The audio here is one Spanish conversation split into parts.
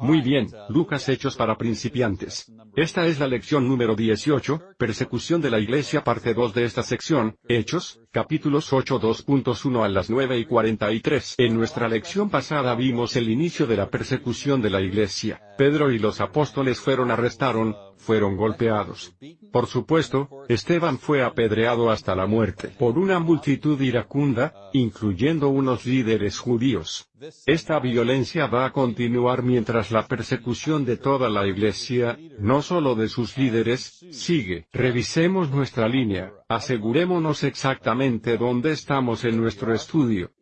Muy bien, Lucas Hechos para principiantes. Esta es la lección número 18, Persecución de la Iglesia parte 2 de esta sección, Hechos, capítulos 8 2.1 a las 9 y 43. En nuestra lección pasada vimos el inicio de la persecución de la Iglesia. Pedro y los apóstoles fueron arrestaron, fueron golpeados. Por supuesto, Esteban fue apedreado hasta la muerte por una multitud iracunda, incluyendo unos líderes judíos. Esta violencia va a continuar mientras la persecución de toda la iglesia, no solo de sus líderes, sigue. Revisemos nuestra línea, asegurémonos exactamente dónde estamos en nuestro estudio.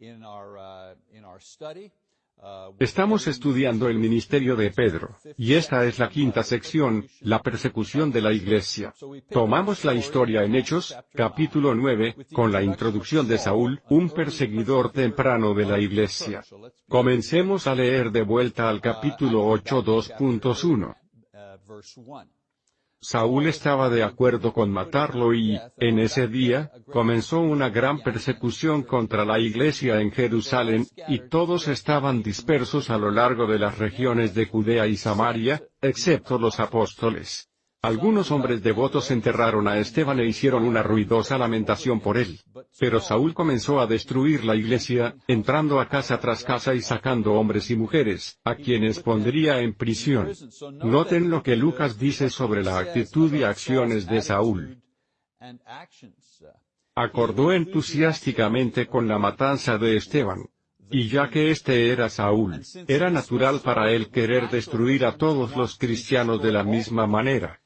Estamos estudiando el ministerio de Pedro, y esta es la quinta sección, la persecución de la iglesia. Tomamos la historia en Hechos, capítulo 9, con la introducción de Saúl, un perseguidor temprano de la iglesia. Comencemos a leer de vuelta al capítulo 8 2.1. Saúl estaba de acuerdo con matarlo y, en ese día, comenzó una gran persecución contra la iglesia en Jerusalén, y todos estaban dispersos a lo largo de las regiones de Judea y Samaria, excepto los apóstoles. Algunos hombres devotos enterraron a Esteban e hicieron una ruidosa lamentación por él. Pero Saúl comenzó a destruir la iglesia, entrando a casa tras casa y sacando hombres y mujeres, a quienes pondría en prisión. Noten lo que Lucas dice sobre la actitud y acciones de Saúl. Acordó entusiásticamente con la matanza de Esteban. Y ya que este era Saúl, era natural para él querer destruir a todos los cristianos de la misma manera.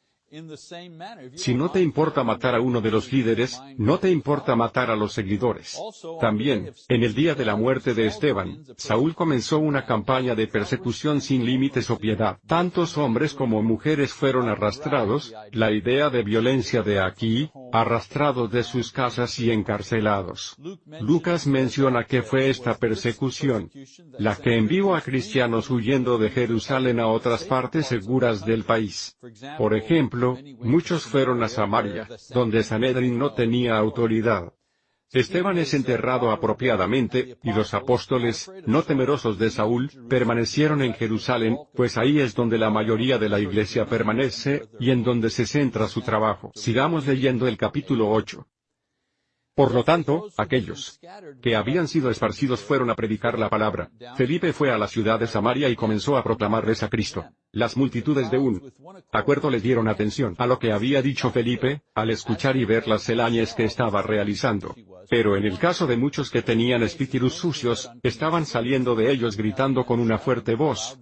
Si no te importa matar a uno de los líderes, no te importa matar a los seguidores. También, en el día de la muerte de Esteban, Saúl comenzó una campaña de persecución sin límites o piedad. Tantos hombres como mujeres fueron arrastrados, la idea de violencia de aquí, arrastrados de sus casas y encarcelados. Lucas menciona que fue esta persecución, la que envió a cristianos huyendo de Jerusalén a otras partes seguras del país. Por ejemplo, muchos fueron a Samaria, donde Sanedrin no tenía autoridad. Esteban es enterrado apropiadamente, y los apóstoles, no temerosos de Saúl, permanecieron en Jerusalén, pues ahí es donde la mayoría de la iglesia permanece, y en donde se centra su trabajo. Sigamos leyendo el capítulo 8. Por lo tanto, aquellos que habían sido esparcidos fueron a predicar la palabra. Felipe fue a la ciudad de Samaria y comenzó a proclamarles a Cristo. Las multitudes de un acuerdo les dieron atención a lo que había dicho Felipe, al escuchar y ver las celañes que estaba realizando. Pero en el caso de muchos que tenían espíritus sucios, estaban saliendo de ellos gritando con una fuerte voz.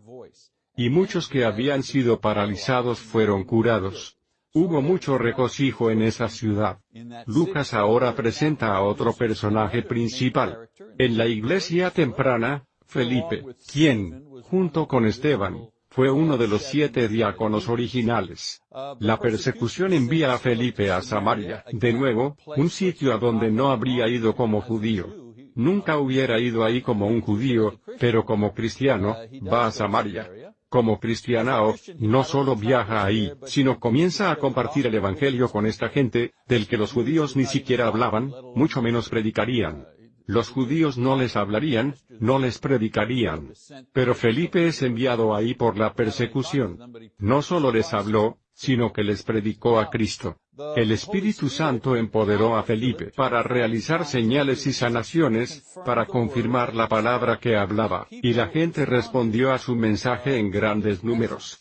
Y muchos que habían sido paralizados fueron curados. Hubo mucho regocijo en esa ciudad. Lucas ahora presenta a otro personaje principal. En la iglesia temprana, Felipe, quien, junto con Esteban, fue uno de los siete diáconos originales. La persecución envía a Felipe a Samaria, de nuevo, un sitio a donde no habría ido como judío. Nunca hubiera ido ahí como un judío, pero como cristiano, va a Samaria como cristianao, no solo viaja ahí, sino comienza a compartir el Evangelio con esta gente, del que los judíos ni siquiera hablaban, mucho menos predicarían. Los judíos no les hablarían, no les predicarían. Pero Felipe es enviado ahí por la persecución. No solo les habló, sino que les predicó a Cristo. El Espíritu Santo empoderó a Felipe para realizar señales y sanaciones, para confirmar la palabra que hablaba, y la gente respondió a su mensaje en grandes números.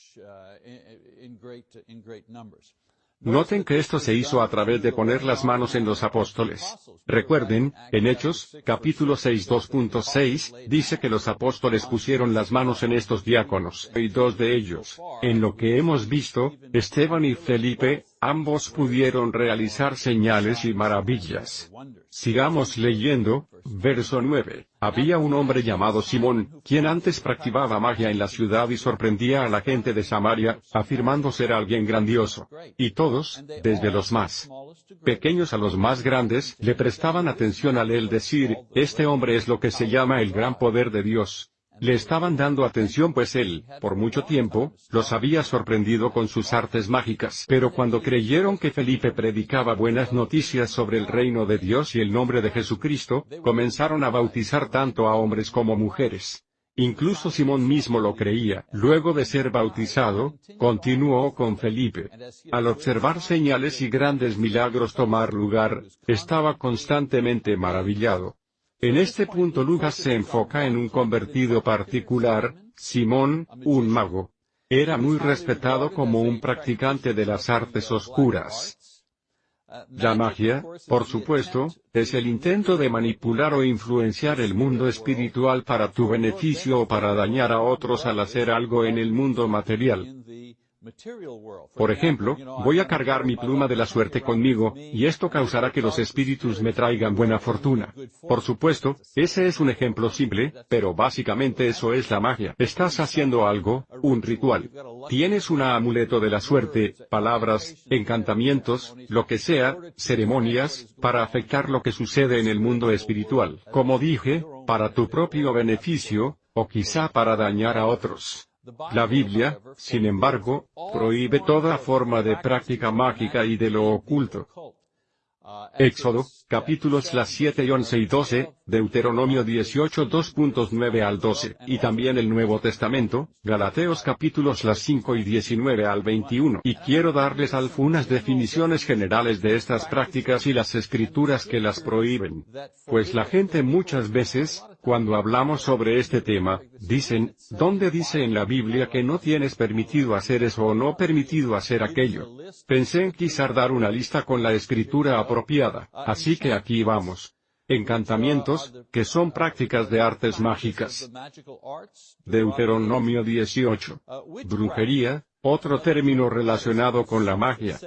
Noten que esto se hizo a través de poner las manos en los apóstoles. Recuerden, en Hechos, capítulo 6 2.6, dice que los apóstoles pusieron las manos en estos diáconos, y dos de ellos, en lo que hemos visto, Esteban y Felipe, ambos pudieron realizar señales y maravillas. Sigamos leyendo, verso 9. Había un hombre llamado Simón, quien antes practicaba magia en la ciudad y sorprendía a la gente de Samaria, afirmando ser alguien grandioso. Y todos, desde los más pequeños a los más grandes, le prestaban atención al él decir, este hombre es lo que se llama el gran poder de Dios. Le estaban dando atención pues él, por mucho tiempo, los había sorprendido con sus artes mágicas. Pero cuando creyeron que Felipe predicaba buenas noticias sobre el reino de Dios y el nombre de Jesucristo, comenzaron a bautizar tanto a hombres como mujeres. Incluso Simón mismo lo creía. Luego de ser bautizado, continuó con Felipe. Al observar señales y grandes milagros tomar lugar, estaba constantemente maravillado. En este punto Lucas se enfoca en un convertido particular, Simón, un mago. Era muy respetado como un practicante de las artes oscuras. La magia, por supuesto, es el intento de manipular o influenciar el mundo espiritual para tu beneficio o para dañar a otros al hacer algo en el mundo material. Por ejemplo, voy a cargar mi pluma de la suerte conmigo, y esto causará que los espíritus me traigan buena fortuna. Por supuesto, ese es un ejemplo simple, pero básicamente eso es la magia. Estás haciendo algo, un ritual. Tienes un amuleto de la suerte, palabras, encantamientos, lo que sea, ceremonias, para afectar lo que sucede en el mundo espiritual. Como dije, para tu propio beneficio, o quizá para dañar a otros. La Biblia, sin embargo, prohíbe toda forma de práctica mágica y de lo oculto. Éxodo, capítulos las 7 y 11 y 12, Deuteronomio 18 2.9 al 12, y también el Nuevo Testamento, Galateos capítulos las 5 y 19 al 21. Y quiero darles algunas definiciones generales de estas prácticas y las escrituras que las prohíben. Pues la gente muchas veces, cuando hablamos sobre este tema, dicen, ¿dónde dice en la Biblia que no tienes permitido hacer eso o no permitido hacer aquello? Pensé en quizás dar una lista con la escritura apropiada, así que aquí vamos. Encantamientos, que son prácticas de artes mágicas. Deuteronomio 18. Brujería, otro término relacionado con la magia.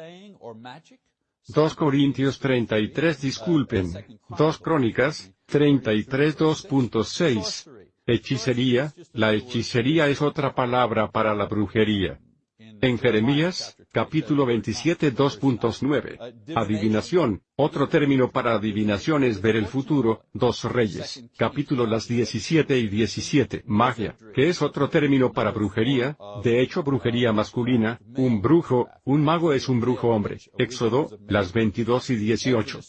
2 Corintios 33 disculpen, 2 Crónicas, 33 2.6. Hechicería, la hechicería es otra palabra para la brujería. En Jeremías, capítulo 27 2.9. Adivinación, otro término para adivinación es ver el futuro, dos reyes, capítulo las 17 y 17. Magia, que es otro término para brujería, de hecho brujería masculina, un brujo, un mago es un brujo hombre. Éxodo, las 22 y 18.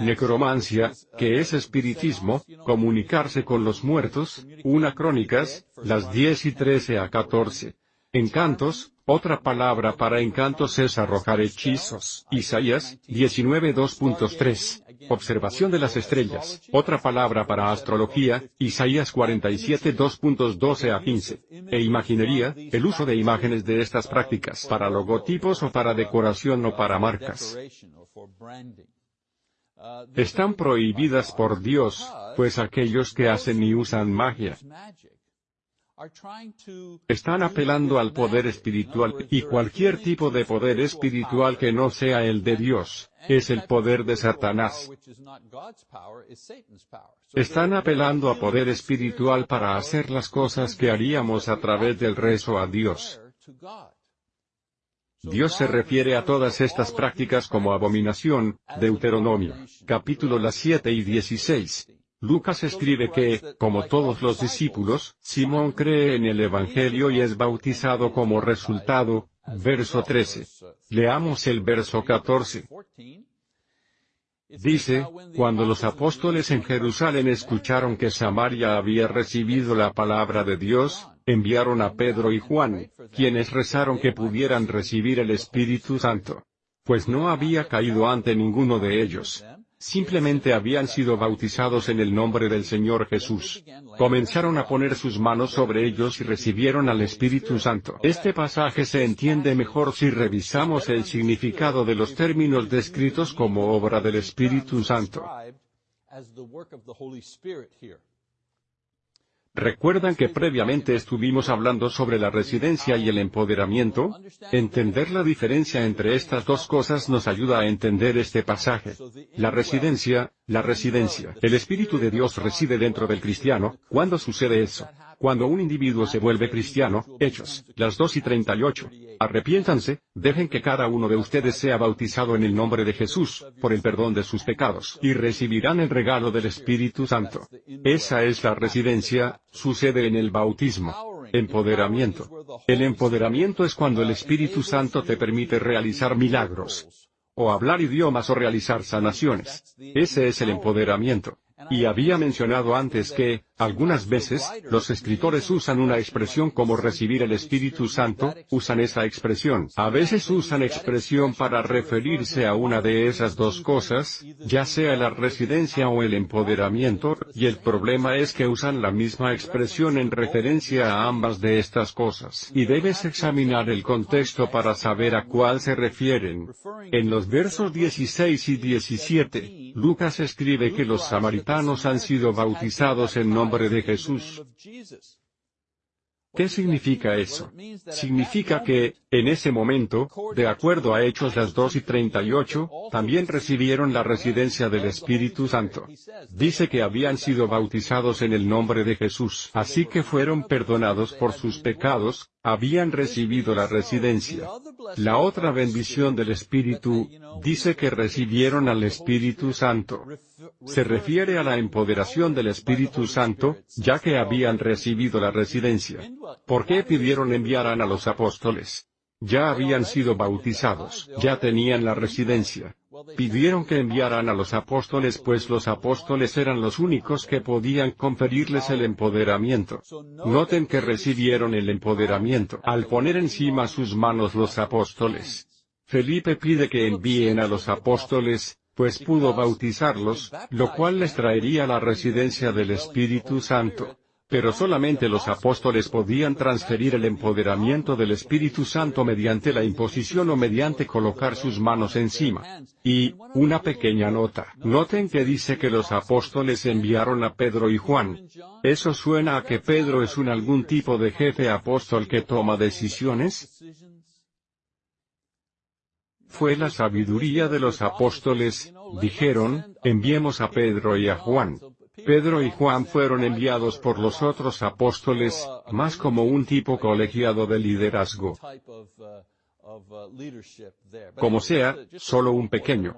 Necromancia, que es espiritismo, comunicarse con los muertos, una crónicas, las 10 y 13 a 14. Encantos, otra palabra para encantos es arrojar hechizos. Isaías, 19 2.3. Observación de las estrellas. Otra palabra para astrología, Isaías 47 2.12 a 15. E imaginería, el uso de imágenes de estas prácticas para logotipos o para decoración o para marcas. Están prohibidas por Dios, pues aquellos que hacen y usan magia están apelando al poder espiritual, y cualquier tipo de poder espiritual que no sea el de Dios, es el poder de Satanás. Están apelando a poder espiritual para hacer las cosas que haríamos a través del rezo a Dios. Dios se refiere a todas estas prácticas como abominación, Deuteronomio, capítulo las 7 y 16. Lucas escribe que, como todos los discípulos, Simón cree en el Evangelio y es bautizado como resultado, verso 13. Leamos el verso 14. Dice, cuando los apóstoles en Jerusalén escucharon que Samaria había recibido la palabra de Dios, enviaron a Pedro y Juan, quienes rezaron que pudieran recibir el Espíritu Santo. Pues no había caído ante ninguno de ellos simplemente habían sido bautizados en el nombre del Señor Jesús. Comenzaron a poner sus manos sobre ellos y recibieron al Espíritu Santo. Este pasaje se entiende mejor si revisamos el significado de los términos descritos como obra del Espíritu Santo. ¿Recuerdan que previamente estuvimos hablando sobre la residencia y el empoderamiento? Entender la diferencia entre estas dos cosas nos ayuda a entender este pasaje. La residencia, la residencia. El Espíritu de Dios reside dentro del cristiano, ¿cuándo sucede eso? Cuando un individuo se vuelve cristiano, Hechos, las 2 y 38. Arrepiéntanse, dejen que cada uno de ustedes sea bautizado en el nombre de Jesús, por el perdón de sus pecados, y recibirán el regalo del Espíritu Santo. Esa es la residencia, sucede en el bautismo. Empoderamiento. El empoderamiento es cuando el Espíritu Santo te permite realizar milagros. O hablar idiomas o realizar sanaciones. Ese es el empoderamiento. Y había mencionado antes que, Algunas veces, los escritores usan una expresión como recibir el Espíritu Santo, usan esa expresión. A veces usan expresión para referirse a una de esas dos cosas, ya sea la residencia o el empoderamiento, y el problema es que usan la misma expresión en referencia a ambas de estas cosas. Y debes examinar el contexto para saber a cuál se refieren. En los versos 16 y 17, Lucas escribe que los samaritanos han sido bautizados en nombre de Jesús. ¿Qué significa eso? Significa que, en ese momento, de acuerdo a Hechos las 2 y 38, también recibieron la residencia del Espíritu Santo. Dice que habían sido bautizados en el nombre de Jesús, así que fueron perdonados por sus pecados, habían recibido la residencia. La otra bendición del Espíritu, dice que recibieron al Espíritu Santo. Se refiere a la empoderación del Espíritu Santo, ya que habían recibido la residencia. ¿Por qué pidieron enviaran a los apóstoles? Ya habían sido bautizados, ya tenían la residencia. Pidieron que enviaran a los apóstoles pues los apóstoles eran los únicos que podían conferirles el empoderamiento. Noten que recibieron el empoderamiento al poner encima sus manos los apóstoles. Felipe pide que envíen a los apóstoles, pues pudo bautizarlos, lo cual les traería la residencia del Espíritu Santo. Pero solamente los apóstoles podían transferir el empoderamiento del Espíritu Santo mediante la imposición o mediante colocar sus manos encima. Y, una pequeña nota, noten que dice que los apóstoles enviaron a Pedro y Juan. ¿Eso suena a que Pedro es un algún tipo de jefe apóstol que toma decisiones? Fue la sabiduría de los apóstoles, dijeron, enviemos a Pedro y a Juan. Pedro y Juan fueron enviados por los otros apóstoles, más como un tipo colegiado de liderazgo. Como sea, solo un pequeño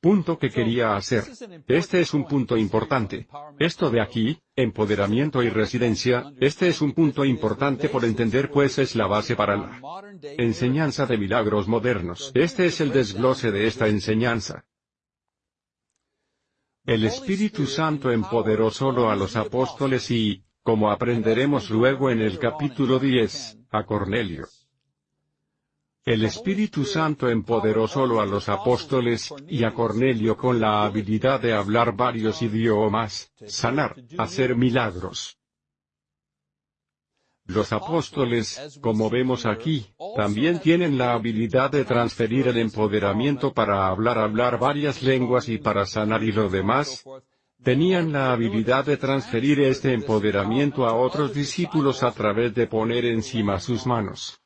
punto que quería hacer. Este es un punto importante. Esto de aquí, empoderamiento y residencia, este es un punto importante por entender pues es la base para la enseñanza de milagros modernos. Este es el desglose de esta enseñanza. El Espíritu Santo empoderó solo a los apóstoles y, como aprenderemos luego en el capítulo 10, a Cornelio. El Espíritu Santo empoderó solo a los apóstoles, y a Cornelio con la habilidad de hablar varios idiomas, sanar, hacer milagros. Los apóstoles, como vemos aquí, también tienen la habilidad de transferir el empoderamiento para hablar hablar varias lenguas y para sanar y lo demás. Tenían la habilidad de transferir este empoderamiento a otros discípulos a través de poner encima sus manos.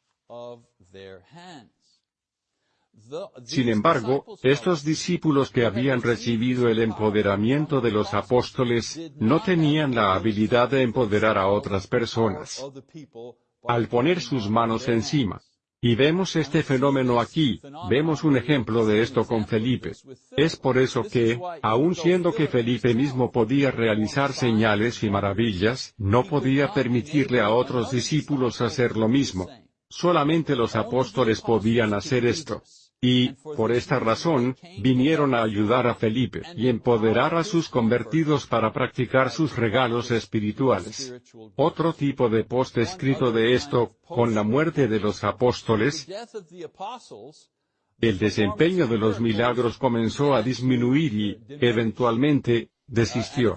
Sin embargo, estos discípulos que habían recibido el empoderamiento de los apóstoles, no tenían la habilidad de empoderar a otras personas. Al poner sus manos encima. Y vemos este fenómeno aquí, vemos un ejemplo de esto con Felipe. Es por eso que, aun siendo que Felipe mismo podía realizar señales y maravillas, no podía permitirle a otros discípulos hacer lo mismo. Solamente los apóstoles podían hacer esto. Y, por esta razón, vinieron a ayudar a Felipe y empoderar a sus convertidos para practicar sus regalos espirituales. Otro tipo de post escrito de esto, con la muerte de los apóstoles, el desempeño de los milagros comenzó a disminuir y, eventualmente, desistió.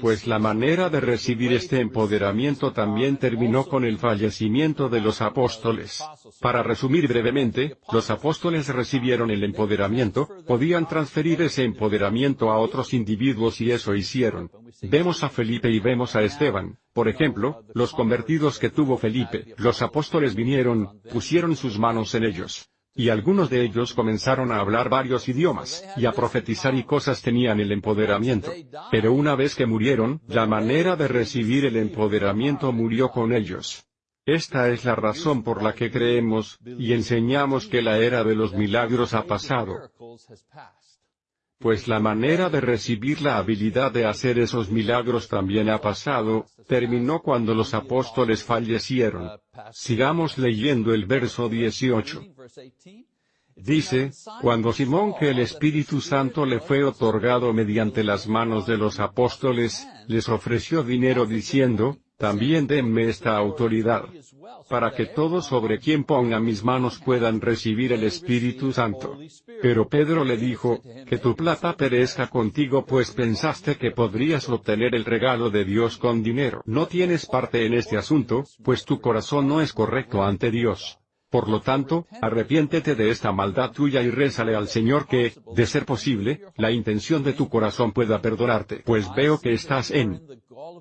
Pues la manera de recibir este empoderamiento también terminó con el fallecimiento de los apóstoles. Para resumir brevemente, los apóstoles recibieron el empoderamiento, podían transferir ese empoderamiento a otros individuos y eso hicieron. Vemos a Felipe y vemos a Esteban. Por ejemplo, los convertidos que tuvo Felipe, los apóstoles vinieron, pusieron sus manos en ellos y algunos de ellos comenzaron a hablar varios idiomas, y a profetizar y cosas tenían el empoderamiento. Pero una vez que murieron, la manera de recibir el empoderamiento murió con ellos. Esta es la razón por la que creemos, y enseñamos que la era de los milagros ha pasado pues la manera de recibir la habilidad de hacer esos milagros también ha pasado, terminó cuando los apóstoles fallecieron. Sigamos leyendo el verso 18. Dice, cuando Simón que el Espíritu Santo le fue otorgado mediante las manos de los apóstoles, les ofreció dinero diciendo, también denme esta autoridad, para que todos sobre quien ponga mis manos puedan recibir el Espíritu Santo. Pero Pedro le dijo, que tu plata perezca contigo pues pensaste que podrías obtener el regalo de Dios con dinero. No tienes parte en este asunto, pues tu corazón no es correcto ante Dios. Por lo tanto, arrepiéntete de esta maldad tuya y rézale al Señor que, de ser posible, la intención de tu corazón pueda perdonarte, pues veo que estás en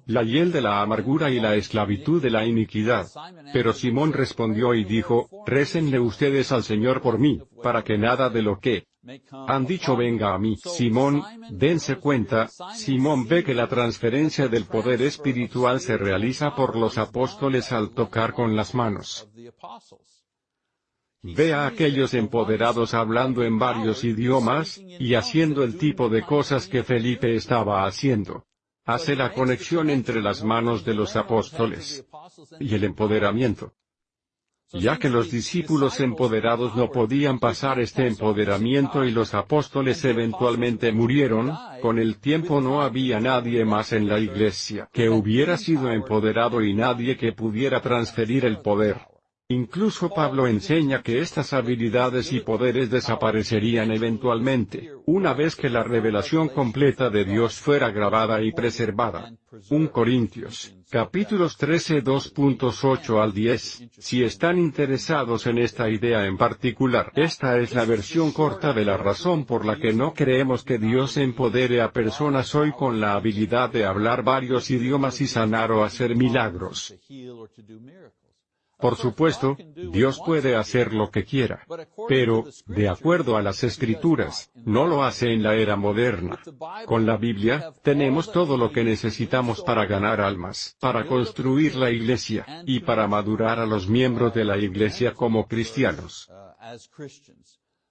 la hiel de la amargura y la esclavitud de la iniquidad. Pero Simón respondió y dijo, récenle ustedes al Señor por mí, para que nada de lo que han dicho venga a mí. Simón, dense cuenta, Simón ve que la transferencia del poder espiritual se realiza por los apóstoles al tocar con las manos. Ve a aquellos empoderados hablando en varios idiomas, y haciendo el tipo de cosas que Felipe estaba haciendo hace la conexión entre las manos de los apóstoles y el empoderamiento. Ya que los discípulos empoderados no podían pasar este empoderamiento y los apóstoles eventualmente murieron, con el tiempo no había nadie más en la iglesia que hubiera sido empoderado y nadie que pudiera transferir el poder. Incluso Pablo enseña que estas habilidades y poderes desaparecerían eventualmente, una vez que la revelación completa de Dios fuera grabada y preservada. 1 Corintios, capítulos 13 2.8 al 10. Si están interesados en esta idea en particular, esta es la versión corta de la razón por la que no creemos que Dios empodere a personas hoy con la habilidad de hablar varios idiomas y sanar o hacer milagros. Por supuesto, Dios puede hacer lo que quiera. Pero, de acuerdo a las escrituras, no lo hace en la era moderna. Con la Biblia, tenemos todo lo que necesitamos para ganar almas, para construir la iglesia, y para madurar a los miembros de la iglesia como cristianos.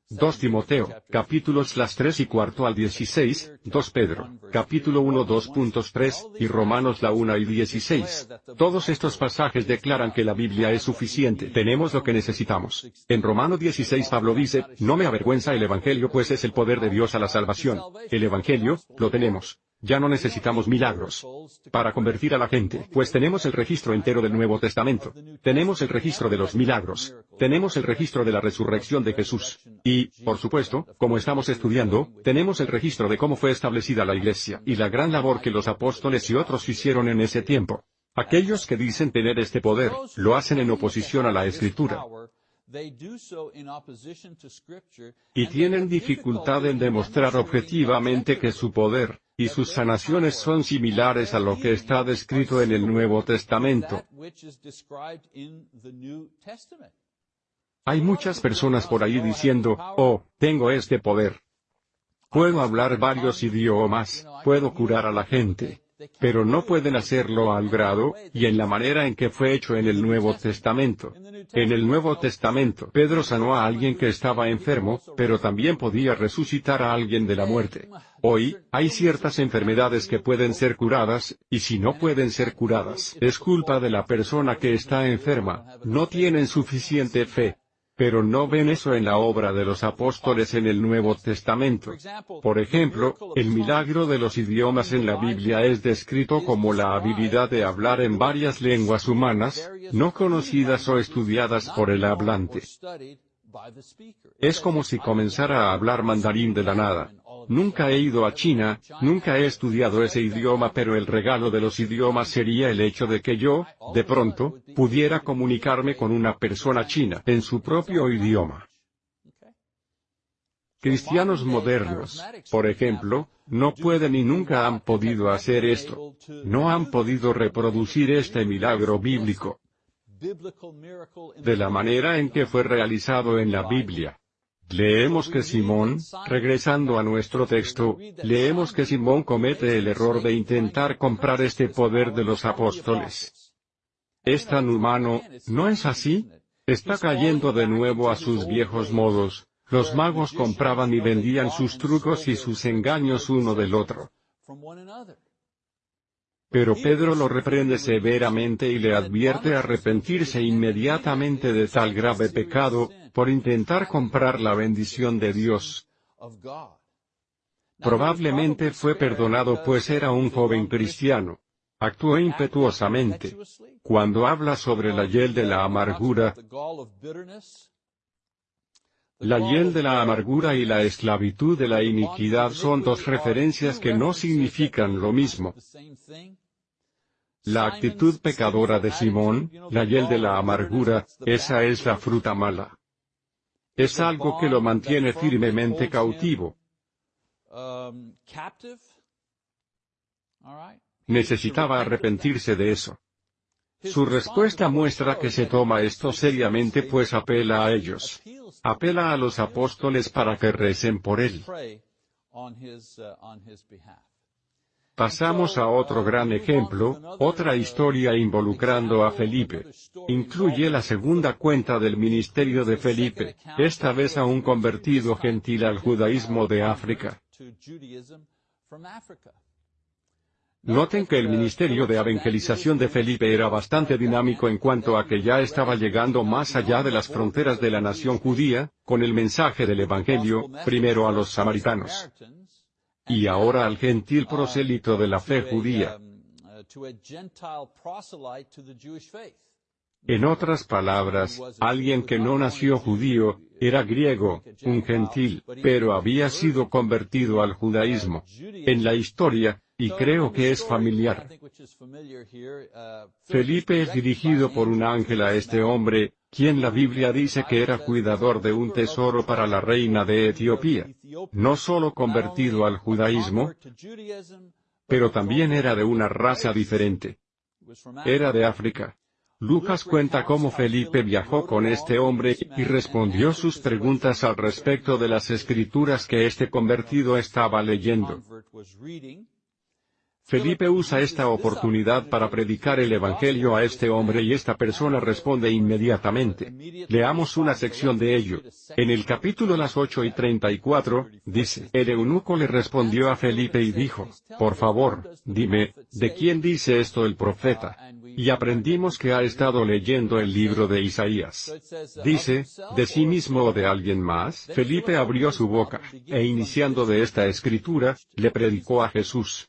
2 Timoteo, capítulos las 3 y cuarto al 16, 2 Pedro, capítulo 1 2.3, y Romanos la 1 y 16. Todos estos pasajes declaran que la Biblia es suficiente, tenemos lo que necesitamos. En Romano 16 Pablo dice, no me avergüenza el Evangelio pues es el poder de Dios a la salvación. El Evangelio, lo tenemos. Ya no necesitamos milagros para convertir a la gente, pues tenemos el registro entero del Nuevo Testamento. Tenemos el registro de los milagros. Tenemos el registro de la resurrección de Jesús. Y, por supuesto, como estamos estudiando, tenemos el registro de cómo fue establecida la Iglesia y la gran labor que los apóstoles y otros hicieron en ese tiempo. Aquellos que dicen tener este poder, lo hacen en oposición a la Escritura. Y tienen dificultad en demostrar objetivamente que su poder, y sus sanaciones son similares a lo que está descrito en el Nuevo Testamento. Hay muchas personas por ahí diciendo, oh, tengo este poder. Puedo hablar varios idiomas, puedo curar a la gente pero no pueden hacerlo al grado, y en la manera en que fue hecho en el Nuevo Testamento. En el Nuevo Testamento, Pedro sanó a alguien que estaba enfermo, pero también podía resucitar a alguien de la muerte. Hoy, hay ciertas enfermedades que pueden ser curadas, y si no pueden ser curadas, es culpa de la persona que está enferma, no tienen suficiente fe. Pero no ven eso en la obra de los apóstoles en el Nuevo Testamento. Por ejemplo, el milagro de los idiomas en la Biblia es descrito como la habilidad de hablar en varias lenguas humanas, no conocidas o estudiadas por el hablante. Es como si comenzara a hablar mandarín de la nada. Nunca he ido a China, nunca he estudiado ese idioma pero el regalo de los idiomas sería el hecho de que yo, de pronto, pudiera comunicarme con una persona china en su propio idioma. Cristianos modernos, por ejemplo, no pueden y nunca han podido hacer esto. No han podido reproducir este milagro bíblico de la manera en que fue realizado en la Biblia. Leemos que Simón, regresando a nuestro texto, leemos que Simón comete el error de intentar comprar este poder de los apóstoles. Es tan humano, ¿no es así? Está cayendo de nuevo a sus viejos modos. Los magos compraban y vendían sus trucos y sus engaños uno del otro. Pero Pedro lo reprende severamente y le advierte arrepentirse inmediatamente de tal grave pecado, por intentar comprar la bendición de Dios. Probablemente fue perdonado pues era un joven cristiano. Actuó impetuosamente. Cuando habla sobre la hiel de la amargura, la hiel de la amargura y la esclavitud de la iniquidad son dos referencias que no significan lo mismo. La actitud pecadora de Simón, la hiel de la amargura, esa es la fruta mala. Es algo que lo mantiene firmemente cautivo. Necesitaba arrepentirse de eso. Su respuesta muestra que se toma esto seriamente pues apela a ellos. Apela a los apóstoles para que recen por él. Pasamos a otro gran ejemplo, otra historia involucrando a Felipe. Incluye la segunda cuenta del ministerio de Felipe, esta vez a un convertido gentil al judaísmo de África. Noten que el ministerio de evangelización de Felipe era bastante dinámico en cuanto a que ya estaba llegando más allá de las fronteras de la nación judía, con el mensaje del Evangelio, primero a los samaritanos. Y ahora al gentil prosélito de la fe judía. En otras palabras, alguien que no nació judío, era griego, un gentil, pero había sido convertido al judaísmo. En la historia, y creo que es familiar. Felipe es dirigido por un ángel a este hombre, quien la Biblia dice que era cuidador de un tesoro para la reina de Etiopía. No solo convertido al judaísmo, pero también era de una raza diferente. Era de África. Lucas cuenta cómo Felipe viajó con este hombre y respondió sus preguntas al respecto de las escrituras que este convertido estaba leyendo. Felipe usa esta oportunidad para predicar el Evangelio a este hombre y esta persona responde inmediatamente. Leamos una sección de ello. En el capítulo las 8 y 34, dice, el eunuco le respondió a Felipe y dijo, por favor, dime, ¿de quién dice esto el profeta? Y aprendimos que ha estado leyendo el libro de Isaías. Dice, ¿de sí mismo o de alguien más? Felipe abrió su boca, e iniciando de esta escritura, le predicó a Jesús.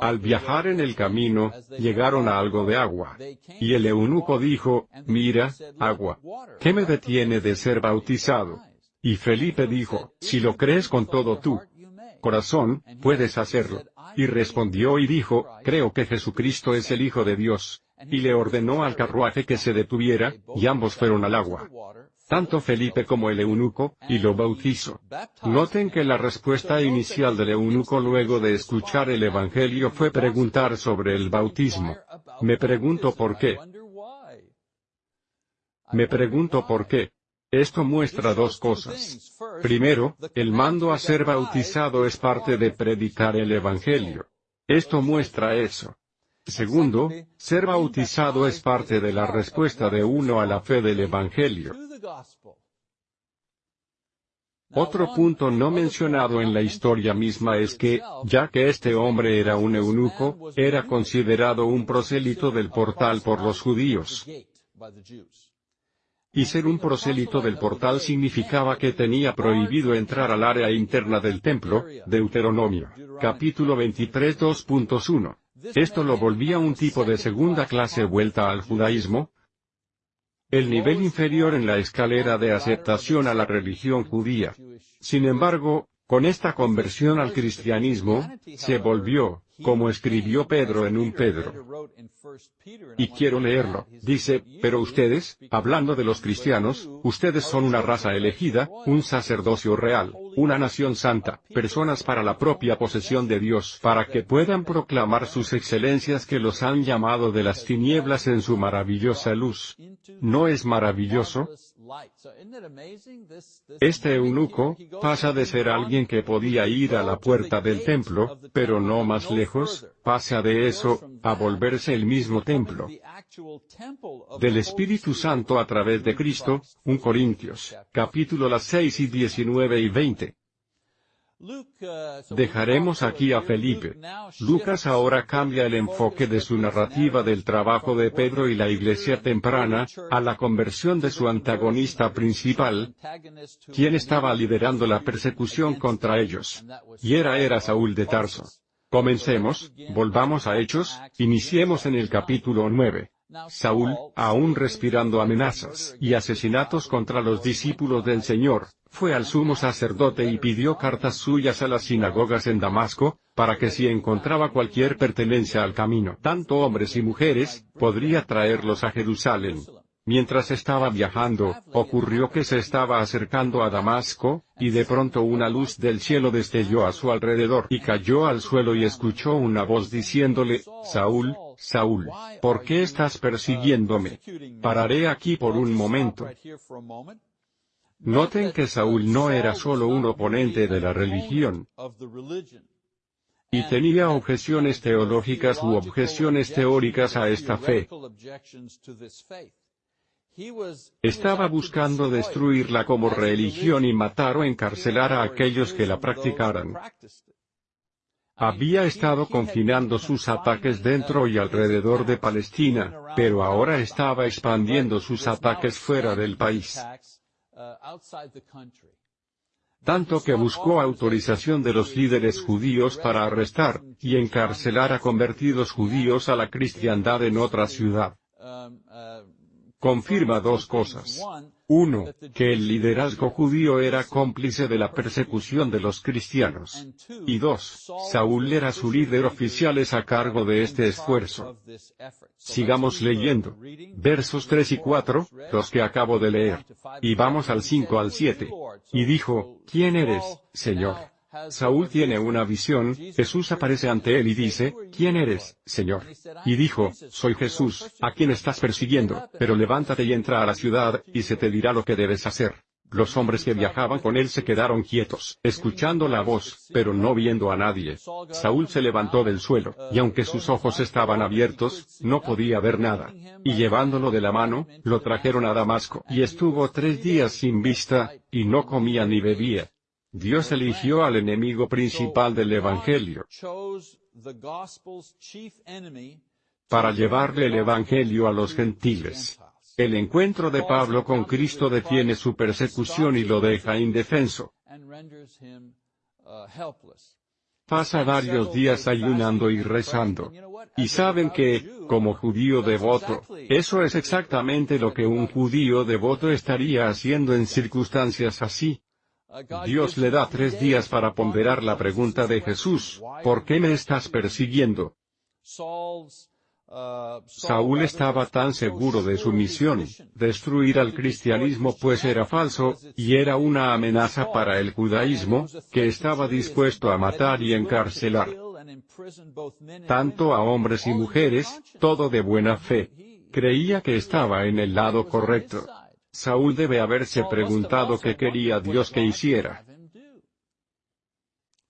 Al viajar en el camino, llegaron a algo de agua. Y el eunuco dijo, mira, agua. ¿Qué me detiene de ser bautizado? Y Felipe dijo, si lo crees con todo tu corazón, puedes hacerlo. Y respondió y dijo, creo que Jesucristo es el Hijo de Dios. Y le ordenó al carruaje que se detuviera, y ambos fueron al agua tanto Felipe como el eunuco, y lo bautizó. Noten que la respuesta inicial del eunuco luego de escuchar el Evangelio fue preguntar sobre el bautismo. Me pregunto por qué. Me pregunto por qué. Esto muestra dos cosas. Primero, el mando a ser bautizado es parte de predicar el Evangelio. Esto muestra eso. Segundo, ser bautizado es parte de la respuesta de uno a la fe del Evangelio. Otro punto no mencionado en la historia misma es que, ya que este hombre era un eunuco, era considerado un prosélito del portal por los judíos. Y ser un prosélito del portal significaba que tenía prohibido entrar al área interna del templo, Deuteronomio, capítulo 23 2.1. Esto lo volvía un tipo de segunda clase vuelta al judaísmo, el nivel inferior en la escalera de aceptación a la religión judía. Sin embargo, con esta conversión al cristianismo, se volvió, como escribió Pedro en un Pedro. Y quiero leerlo. Dice, pero ustedes, hablando de los cristianos, ustedes son una raza elegida, un sacerdocio real, una nación santa, personas para la propia posesión de Dios, para que puedan proclamar sus excelencias que los han llamado de las tinieblas en su maravillosa luz. ¿No es maravilloso? Este eunuco, pasa de ser alguien que podía ir a la puerta del templo, pero no más lejos, pasa de eso, a volverse el mismo templo. del Espíritu Santo a través de Cristo, 1 Corintios, capítulo las 6 y 19 y 20. Dejaremos aquí a Felipe. Lucas ahora cambia el enfoque de su narrativa del trabajo de Pedro y la iglesia temprana, a la conversión de su antagonista principal, quien estaba liderando la persecución contra ellos. Y era era Saúl de Tarso. Comencemos, volvamos a Hechos, iniciemos en el capítulo 9. Saúl, aún respirando amenazas y asesinatos contra los discípulos del Señor, fue al sumo sacerdote y pidió cartas suyas a las sinagogas en Damasco, para que si encontraba cualquier pertenencia al camino, tanto hombres y mujeres, podría traerlos a Jerusalén. Mientras estaba viajando, ocurrió que se estaba acercando a Damasco, y de pronto una luz del cielo destelló a su alrededor y cayó al suelo y escuchó una voz diciéndole, Saúl, Saúl, ¿por qué estás persiguiéndome? Pararé aquí por un momento. Noten que Saúl no era solo un oponente de la religión, y tenía objeciones teológicas u objeciones teóricas a esta fe. Estaba buscando destruirla como religión y matar o encarcelar a aquellos que la practicaran. Había estado confinando sus ataques dentro y alrededor de Palestina, pero ahora estaba expandiendo sus ataques fuera del país. Tanto que buscó autorización de los líderes judíos para arrestar y encarcelar a convertidos judíos a la cristiandad en otra ciudad confirma dos cosas. Uno, que el liderazgo judío era cómplice de la persecución de los cristianos. Y dos, Saúl era su líder oficial a cargo de este esfuerzo. Sigamos leyendo. Versos 3 y 4, los que acabo de leer. Y vamos al 5 al 7. Y dijo, ¿quién eres, Señor? Saúl tiene una visión, Jesús aparece ante él y dice, ¿quién eres, Señor? Y dijo, soy Jesús, a quien estás persiguiendo, pero levántate y entra a la ciudad, y se te dirá lo que debes hacer. Los hombres que viajaban con él se quedaron quietos, escuchando la voz, pero no viendo a nadie. Saúl se levantó del suelo, y aunque sus ojos estaban abiertos, no podía ver nada. Y llevándolo de la mano, lo trajeron a Damasco, y estuvo tres días sin vista, y no comía ni bebía. Dios eligió al enemigo principal del Evangelio para llevarle el Evangelio a los gentiles. El encuentro de Pablo con Cristo detiene su persecución y lo deja indefenso. Pasa varios días ayunando y rezando. Y saben que, como judío devoto, eso es exactamente lo que un judío devoto estaría haciendo en circunstancias así. Dios le da tres días para ponderar la pregunta de Jesús, ¿por qué me estás persiguiendo? Saúl estaba tan seguro de su misión, destruir al cristianismo pues era falso, y era una amenaza para el judaísmo, que estaba dispuesto a matar y encarcelar tanto a hombres y mujeres, todo de buena fe. Creía que estaba en el lado correcto. Saúl debe haberse preguntado qué quería Dios que hiciera.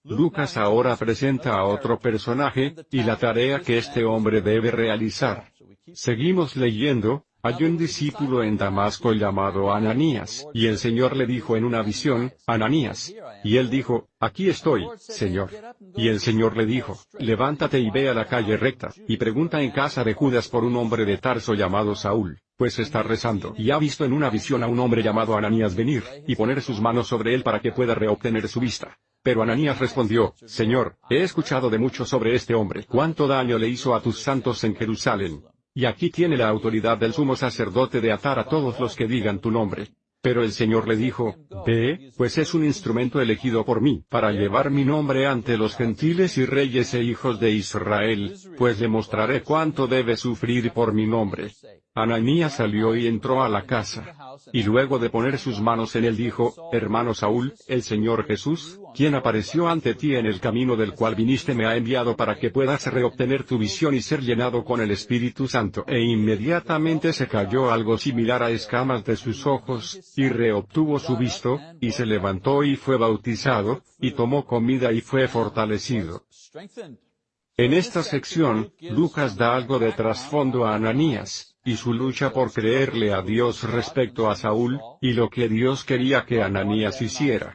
Lucas ahora presenta a otro personaje, y la tarea que este hombre debe realizar. Seguimos leyendo, hay un discípulo en Damasco llamado Ananías, y el Señor le dijo en una visión, Ananías. Y él dijo, aquí estoy, Señor. Y el Señor le dijo, levántate y ve a la calle recta, y pregunta en casa de Judas por un hombre de Tarso llamado Saúl pues está rezando y ha visto en una visión a un hombre llamado Ananías venir, y poner sus manos sobre él para que pueda reobtener su vista. Pero Ananías respondió, Señor, he escuchado de mucho sobre este hombre, cuánto daño le hizo a tus santos en Jerusalén. Y aquí tiene la autoridad del sumo sacerdote de atar a todos los que digan tu nombre. Pero el Señor le dijo, Ve, pues es un instrumento elegido por mí, para llevar mi nombre ante los gentiles y reyes e hijos de Israel, pues le mostraré cuánto debe sufrir por mi nombre. Ananías salió y entró a la casa. Y luego de poner sus manos en él dijo, Hermano Saúl, el Señor Jesús, quien apareció ante ti en el camino del cual viniste me ha enviado para que puedas reobtener tu visión y ser llenado con el Espíritu Santo. E inmediatamente se cayó algo similar a escamas de sus ojos, y reobtuvo su visto, y se levantó y fue bautizado, y tomó comida y fue fortalecido. En esta sección, Lucas da algo de trasfondo a Ananías, y su lucha por creerle a Dios respecto a Saúl, y lo que Dios quería que Ananías hiciera.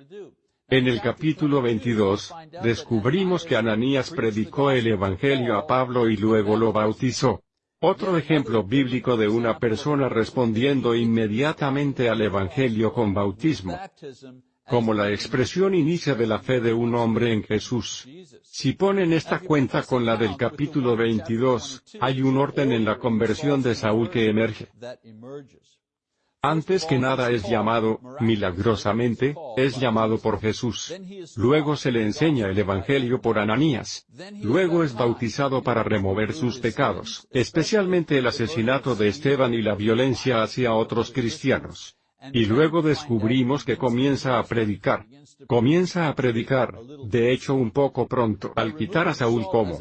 En el capítulo 22, descubrimos que Ananías predicó el Evangelio a Pablo y luego lo bautizó. Otro ejemplo bíblico de una persona respondiendo inmediatamente al Evangelio con bautismo como la expresión inicia de la fe de un hombre en Jesús. Si ponen esta cuenta con la del capítulo 22, hay un orden en la conversión de Saúl que emerge. Antes que nada es llamado, milagrosamente, es llamado por Jesús. Luego se le enseña el Evangelio por Ananías. Luego es bautizado para remover sus pecados, especialmente el asesinato de Esteban y la violencia hacia otros cristianos. Y luego descubrimos que comienza a predicar. Comienza a predicar, de hecho un poco pronto, al quitar a Saúl como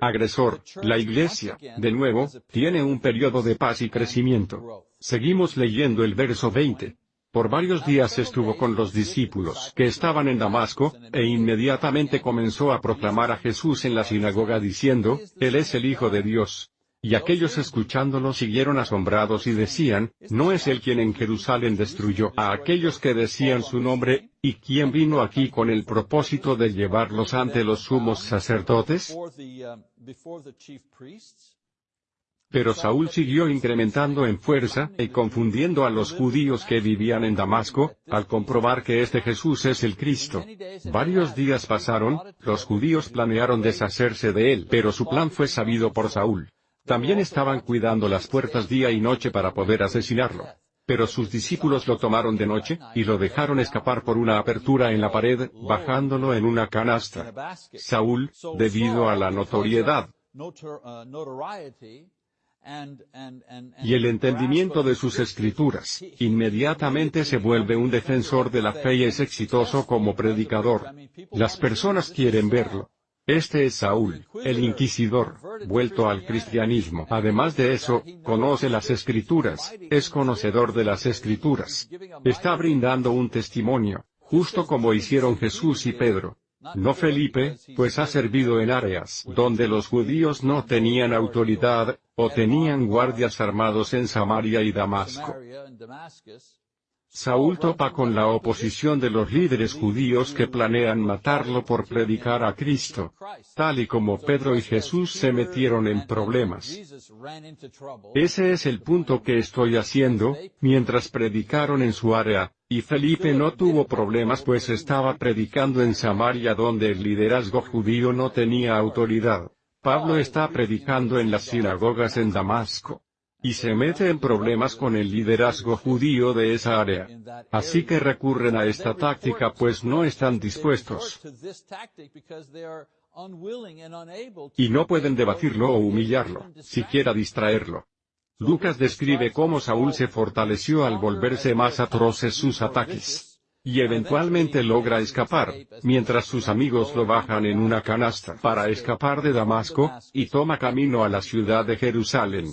agresor. La iglesia, de nuevo, tiene un periodo de paz y crecimiento. Seguimos leyendo el verso 20. Por varios días estuvo con los discípulos que estaban en Damasco, e inmediatamente comenzó a proclamar a Jesús en la sinagoga diciendo, Él es el Hijo de Dios. Y aquellos escuchándolo siguieron asombrados y decían, ¿no es él quien en Jerusalén destruyó a aquellos que decían su nombre, y quién vino aquí con el propósito de llevarlos ante los sumos sacerdotes? Pero Saúl siguió incrementando en fuerza, y confundiendo a los judíos que vivían en Damasco, al comprobar que este Jesús es el Cristo. Varios días pasaron, los judíos planearon deshacerse de él, pero su plan fue sabido por Saúl. También estaban cuidando las puertas día y noche para poder asesinarlo. Pero sus discípulos lo tomaron de noche, y lo dejaron escapar por una apertura en la pared, bajándolo en una canasta. Saúl, debido a la notoriedad, y el entendimiento de sus escrituras, inmediatamente se vuelve un defensor de la fe y es exitoso como predicador. Las personas quieren verlo. Este es Saúl, el inquisidor, vuelto al cristianismo. Además de eso, conoce las escrituras, es conocedor de las escrituras. Está brindando un testimonio, justo como hicieron Jesús y Pedro. No Felipe, pues ha servido en áreas donde los judíos no tenían autoridad, o tenían guardias armados en Samaria y Damasco. Saúl topa con la oposición de los líderes judíos que planean matarlo por predicar a Cristo, tal y como Pedro y Jesús se metieron en problemas. Ese es el punto que estoy haciendo, mientras predicaron en su área, y Felipe no tuvo problemas pues estaba predicando en Samaria donde el liderazgo judío no tenía autoridad. Pablo está predicando en las sinagogas en Damasco y se mete en problemas con el liderazgo judío de esa área. Así que recurren a esta táctica pues no están dispuestos. Y no pueden debatirlo o humillarlo, siquiera distraerlo. Lucas describe cómo Saúl se fortaleció al volverse más atroces sus ataques y eventualmente logra escapar, mientras sus amigos lo bajan en una canasta para escapar de Damasco, y toma camino a la ciudad de Jerusalén.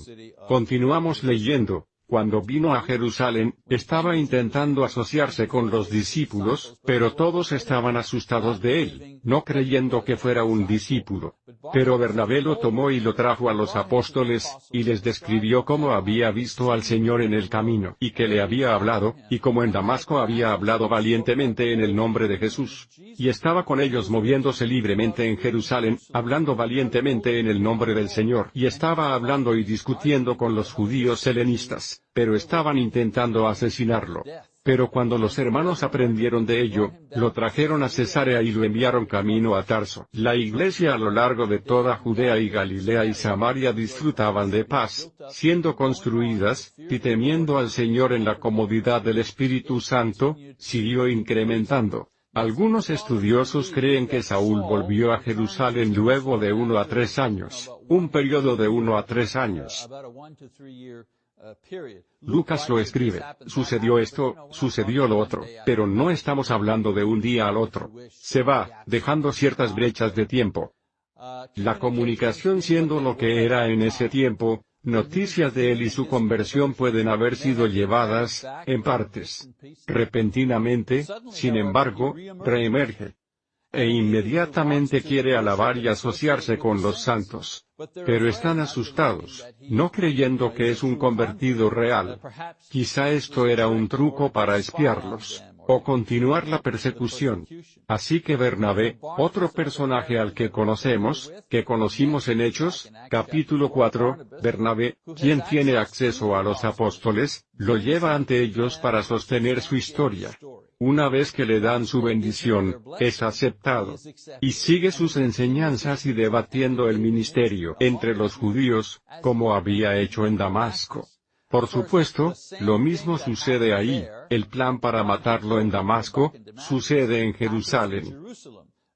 Continuamos leyendo. Cuando vino a Jerusalén, estaba intentando asociarse con los discípulos, pero todos estaban asustados de él, no creyendo que fuera un discípulo. Pero Bernabé lo tomó y lo trajo a los apóstoles, y les describió cómo había visto al Señor en el camino, y que le había hablado, y como en Damasco había hablado valientemente en el nombre de Jesús. Y estaba con ellos moviéndose libremente en Jerusalén, hablando valientemente en el nombre del Señor, y estaba hablando y discutiendo con los judíos helenistas pero estaban intentando asesinarlo. Pero cuando los hermanos aprendieron de ello, lo trajeron a Cesarea y lo enviaron camino a Tarso. La iglesia a lo largo de toda Judea y Galilea y Samaria disfrutaban de paz, siendo construidas, y temiendo al Señor en la comodidad del Espíritu Santo, siguió incrementando. Algunos estudiosos creen que Saúl volvió a Jerusalén luego de uno a tres años, un periodo de uno a tres años. Lucas lo escribe, sucedió esto, sucedió lo otro, pero no estamos hablando de un día al otro. Se va, dejando ciertas brechas de tiempo. La comunicación siendo lo que era en ese tiempo, noticias de él y su conversión pueden haber sido llevadas, en partes. Repentinamente, sin embargo, reemerge e inmediatamente quiere alabar y asociarse con los santos. Pero están asustados, no creyendo que es un convertido real. Quizá esto era un truco para espiarlos. O continuar la persecución. Así que Bernabé, otro personaje al que conocemos, que conocimos en Hechos, capítulo 4, Bernabé, quien tiene acceso a los apóstoles, lo lleva ante ellos para sostener su historia. Una vez que le dan su bendición, es aceptado. Y sigue sus enseñanzas y debatiendo el ministerio entre los judíos, como había hecho en Damasco. Por supuesto, lo mismo sucede ahí, el plan para matarlo en Damasco, sucede en Jerusalén.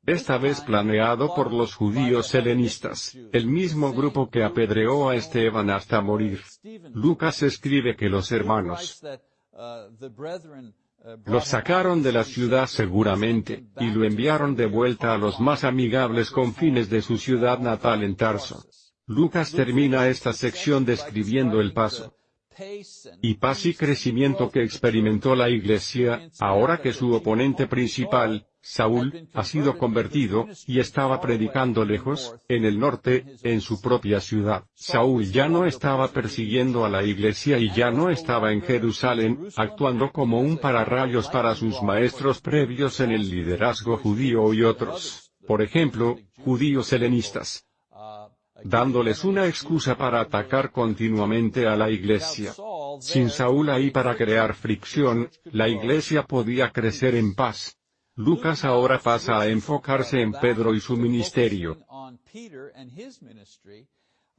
Esta vez planeado por los judíos helenistas, el mismo grupo que apedreó a Esteban hasta morir. Lucas escribe que los hermanos lo sacaron de la ciudad seguramente, y lo enviaron de vuelta a los más amigables confines de su ciudad natal en Tarso. Lucas termina esta sección describiendo el paso y paz y crecimiento que experimentó la Iglesia, ahora que su oponente principal, Saúl, ha sido convertido, y estaba predicando lejos, en el norte, en su propia ciudad. Saúl ya no estaba persiguiendo a la Iglesia y ya no estaba en Jerusalén, actuando como un pararrayos para sus maestros previos en el liderazgo judío y otros, por ejemplo, judíos helenistas, dándoles una excusa para atacar continuamente a la iglesia. Sin Saúl ahí para crear fricción, la iglesia podía crecer en paz. Lucas ahora pasa a enfocarse en Pedro y su ministerio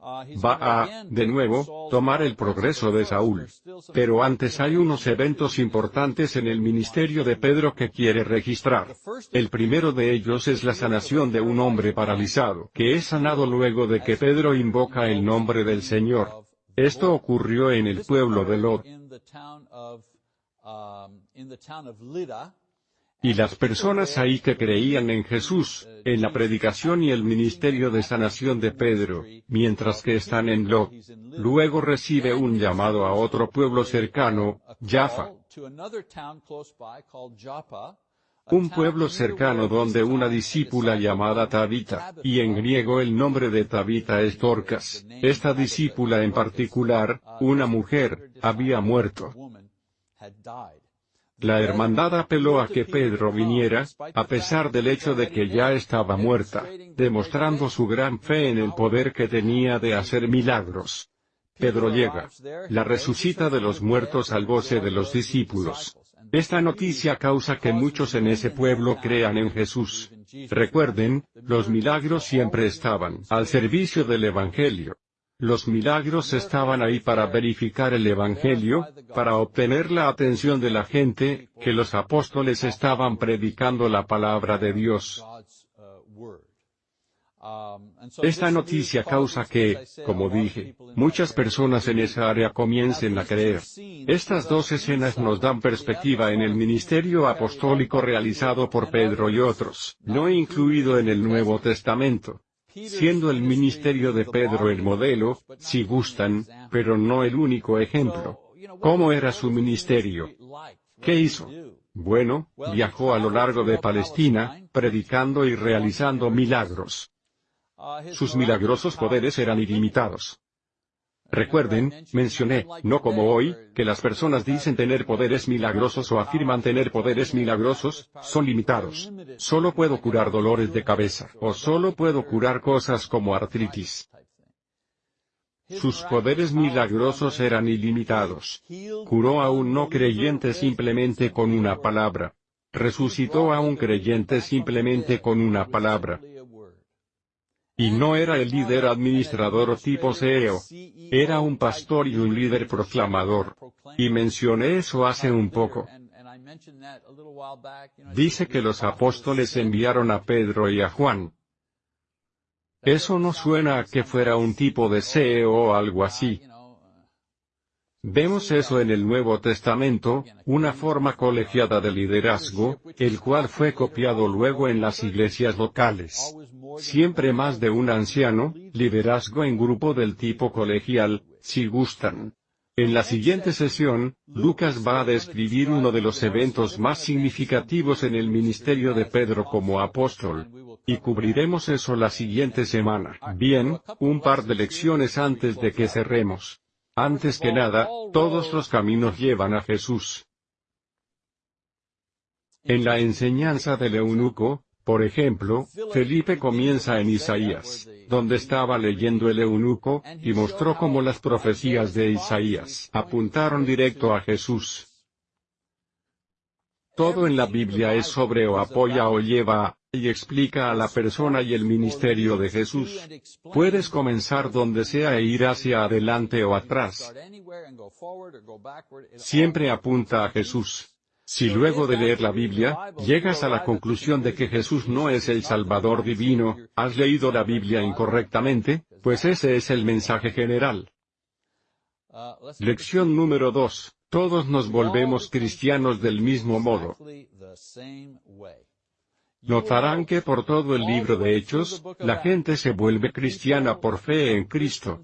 va a, de nuevo, tomar el progreso de Saúl. Pero antes hay unos eventos importantes en el ministerio de Pedro que quiere registrar. El primero de ellos es la sanación de un hombre paralizado, que es sanado luego de que Pedro invoca el nombre del Señor. Esto ocurrió en el pueblo de Lot. Y las personas ahí que creían en Jesús, en la predicación y el ministerio de sanación de Pedro, mientras que están en Lot. Luego recibe un llamado a otro pueblo cercano, Jaffa. Un pueblo cercano donde una discípula llamada Tabita, y en griego el nombre de Tabita es Dorcas. Esta discípula en particular, una mujer, había muerto. La hermandad apeló a que Pedro viniera, a pesar del hecho de que ya estaba muerta, demostrando su gran fe en el poder que tenía de hacer milagros. Pedro llega. La resucita de los muertos al goce de los discípulos. Esta noticia causa que muchos en ese pueblo crean en Jesús. Recuerden, los milagros siempre estaban al servicio del Evangelio. Los milagros estaban ahí para verificar el Evangelio, para obtener la atención de la gente, que los apóstoles estaban predicando la palabra de Dios. Esta noticia causa que, como dije, muchas personas en esa área comiencen a creer. Estas dos escenas nos dan perspectiva en el ministerio apostólico realizado por Pedro y otros, no incluido en el Nuevo Testamento siendo el ministerio de Pedro el modelo, si gustan, pero no el único ejemplo. ¿Cómo era su ministerio? ¿Qué hizo? Bueno, viajó a lo largo de Palestina, predicando y realizando milagros. Sus milagrosos poderes eran ilimitados. Recuerden, mencioné, no como hoy, que las personas dicen tener poderes milagrosos o afirman tener poderes milagrosos, son limitados. Solo puedo curar dolores de cabeza, o solo puedo curar cosas como artritis. Sus poderes milagrosos eran ilimitados. Curó a un no creyente simplemente con una palabra. Resucitó a un creyente simplemente con una palabra. Y no era el líder administrador tipo CEO. Era un pastor y un líder proclamador. Y mencioné eso hace un poco. Dice que los apóstoles enviaron a Pedro y a Juan. Eso no suena a que fuera un tipo de CEO o algo así. Vemos eso en el Nuevo Testamento, una forma colegiada de liderazgo, el cual fue copiado luego en las iglesias locales. Siempre más de un anciano, liderazgo en grupo del tipo colegial, si gustan. En la siguiente sesión, Lucas va a describir uno de los eventos más significativos en el ministerio de Pedro como apóstol. Y cubriremos eso la siguiente semana. Bien, un par de lecciones antes de que cerremos. Antes que nada, todos los caminos llevan a Jesús. En la enseñanza del eunuco, por ejemplo, Felipe comienza en Isaías, donde estaba leyendo el eunuco, y mostró cómo las profecías de Isaías apuntaron directo a Jesús. Todo en la Biblia es sobre o apoya o lleva a, y explica a la persona y el ministerio de Jesús. Puedes comenzar donde sea e ir hacia adelante o atrás. Siempre apunta a Jesús. Si luego de leer la Biblia, llegas a la conclusión de que Jesús no es el Salvador divino, has leído la Biblia incorrectamente, pues ese es el mensaje general. Lección número 2. Todos nos volvemos cristianos del mismo modo. Notarán que por todo el libro de Hechos, la gente se vuelve cristiana por fe en Cristo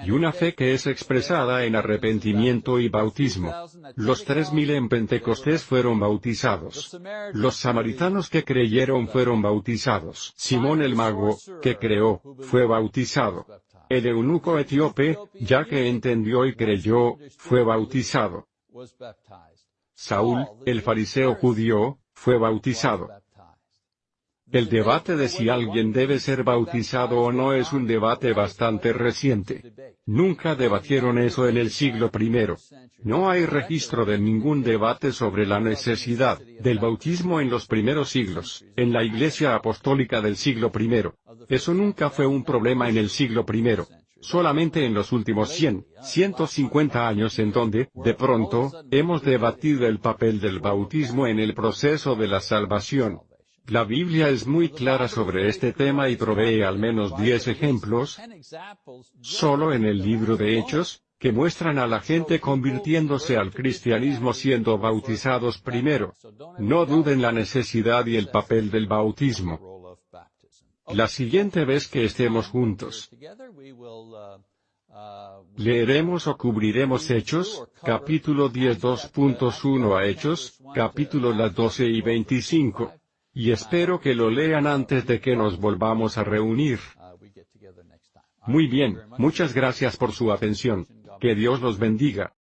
y una fe que es expresada en arrepentimiento y bautismo. Los tres mil en Pentecostés fueron bautizados. Los samaritanos que creyeron fueron bautizados. Simón el mago, que creó, fue bautizado. El eunuco etíope, ya que entendió y creyó, fue bautizado. Saúl, el fariseo judío, fue bautizado. El debate de si alguien debe ser bautizado o no es un debate bastante reciente. Nunca debatieron eso en el siglo I. No hay registro de ningún debate sobre la necesidad del bautismo en los primeros siglos, en la Iglesia Apostólica del siglo I. Eso nunca fue un problema en el siglo I. Solamente en los últimos 100, 150 años en donde, de pronto, hemos debatido el papel del bautismo en el proceso de la salvación. La Biblia es muy clara sobre este tema y provee al menos 10 ejemplos, solo en el libro de Hechos, que muestran a la gente convirtiéndose al cristianismo siendo bautizados primero. No duden la necesidad y el papel del bautismo. La siguiente vez que estemos juntos, leeremos o cubriremos Hechos, capítulo 10 2.1 a Hechos, capítulo las 12 y 25. Y espero que lo lean antes de que nos volvamos a reunir. Muy bien, muchas gracias por su atención. Que Dios los bendiga.